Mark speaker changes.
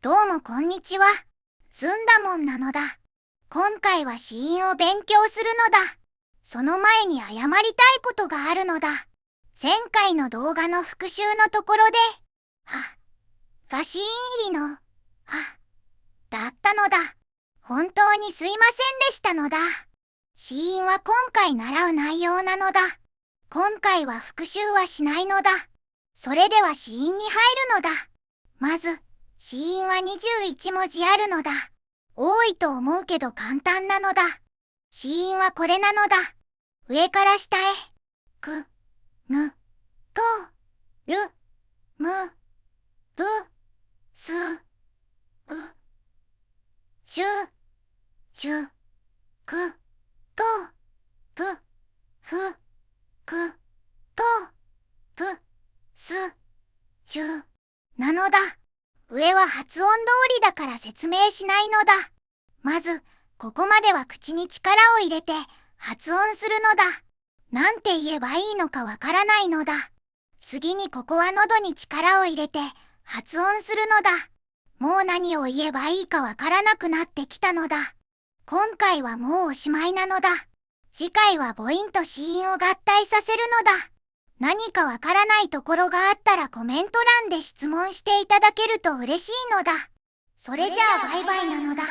Speaker 1: どうもこんにちは。ずんだもんなのだ。今回は死因を勉強するのだ。その前に謝りたいことがあるのだ。前回の動画の復習のところで、は、が死因入りの、は、だったのだ。本当にすいませんでしたのだ。死因は今回習う内容なのだ。今回は復習はしないのだ。それでは死因に入るのだ。まず、死因は21文字あるのだ。多いと思うけど簡単なのだ。死因はこれなのだ。上から下へ。く、ぬ、と、る、む、ぶ、す、う、しゅ、ちゅ、く、と、ぷ、ふ、く、と、ぷ、す、ちゅ、なのだ。上は発音通りだから説明しないのだ。まず、ここまでは口に力を入れて発音するのだ。なんて言えばいいのかわからないのだ。次にここは喉に力を入れて発音するのだ。もう何を言えばいいかわからなくなってきたのだ。今回はもうおしまいなのだ。次回は母音と子音を合体させるのだ。何かわからないところがあったらコメント欄で質問していただけると嬉しいのだ。それじゃあバイバイなのだ。